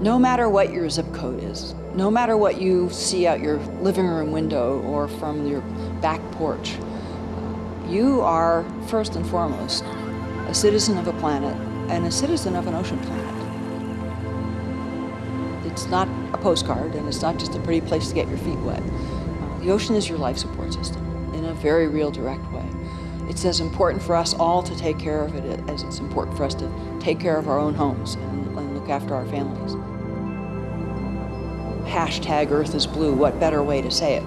No matter what your zip code is, no matter what you see out your living room window or from your back porch, you are, first and foremost, a citizen of a planet and a citizen of an ocean planet. It's not a postcard and it's not just a pretty place to get your feet wet. The ocean is your life support system in a very real direct way. It's as important for us all to take care of it as it's important for us to take care of our own homes and, and look after our families. Hashtag Earth is Blue, what better way to say it?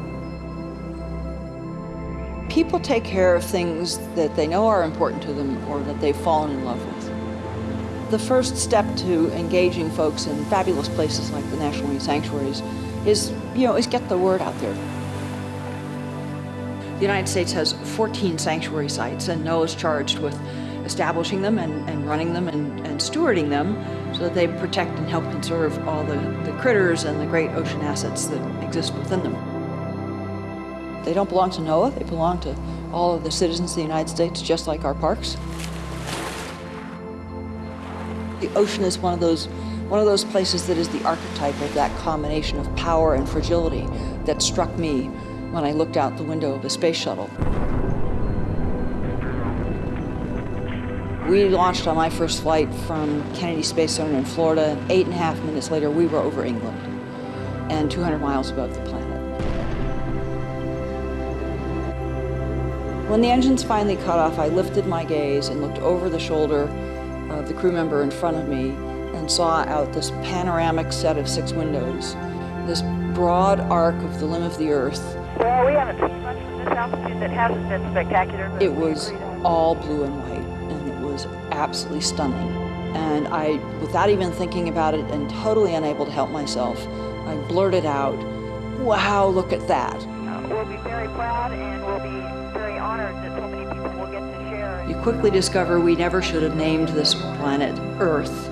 People take care of things that they know are important to them or that they've fallen in love with. The first step to engaging folks in fabulous places like the National Marine Sanctuaries is, you know, is get the word out there. The United States has 14 sanctuary sites and NOAA is charged with establishing them and, and running them and, and stewarding them so they protect and help conserve all the, the critters and the great ocean assets that exist within them. They don't belong to NOAA, they belong to all of the citizens of the United States, just like our parks. The ocean is one of those one of those places that is the archetype of that combination of power and fragility that struck me when I looked out the window of a space shuttle. We launched on my first flight from Kennedy Space Center in Florida. Eight and a half minutes later, we were over England and 200 miles above the planet. When the engines finally cut off, I lifted my gaze and looked over the shoulder of the crew member in front of me and saw out this panoramic set of six windows, this broad arc of the limb of the earth well, we haven't seen much from this altitude that hasn't been spectacular. It was all blue and white, and it was absolutely stunning. And I, without even thinking about it and totally unable to help myself, I blurted out, wow, look at that. Uh, we'll be very proud and we'll be very honored that so many people will get to share. You quickly discover we never should have named this planet Earth.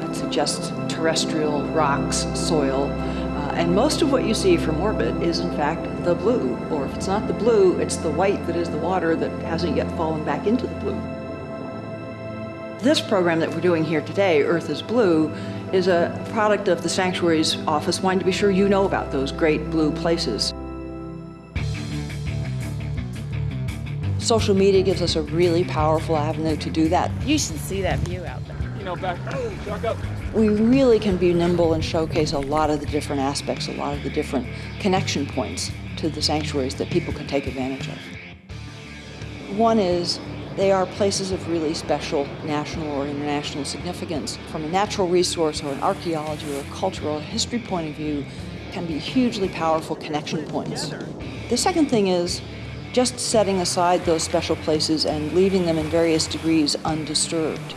That suggests terrestrial rocks, soil, and most of what you see from orbit is in fact the blue, or if it's not the blue, it's the white that is the water that hasn't yet fallen back into the blue. This program that we're doing here today, Earth is Blue, is a product of the Sanctuaries Office wanting to be sure you know about those great blue places. Social media gives us a really powerful avenue to do that. You should see that view out there. You know, back, oh, up we really can be nimble and showcase a lot of the different aspects, a lot of the different connection points to the sanctuaries that people can take advantage of. One is they are places of really special national or international significance. From a natural resource or an archaeology or a cultural or history point of view, can be hugely powerful connection points. The second thing is just setting aside those special places and leaving them in various degrees undisturbed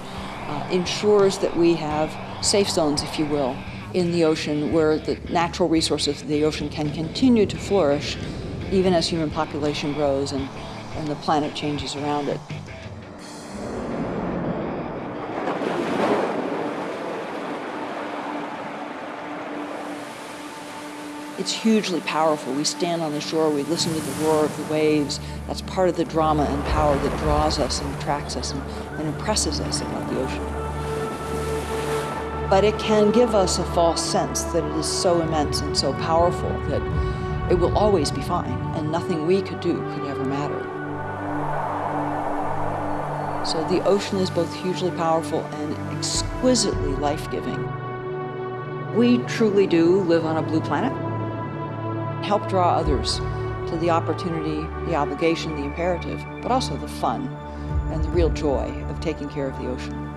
uh, ensures that we have safe zones, if you will, in the ocean where the natural resources of the ocean can continue to flourish even as human population grows and, and the planet changes around it. It's hugely powerful. We stand on the shore, we listen to the roar of the waves. That's part of the drama and power that draws us and attracts us and, and impresses us about the ocean. But it can give us a false sense that it is so immense and so powerful that it will always be fine and nothing we could do could ever matter. So the ocean is both hugely powerful and exquisitely life-giving. We truly do live on a blue planet help draw others to the opportunity, the obligation, the imperative, but also the fun and the real joy of taking care of the ocean.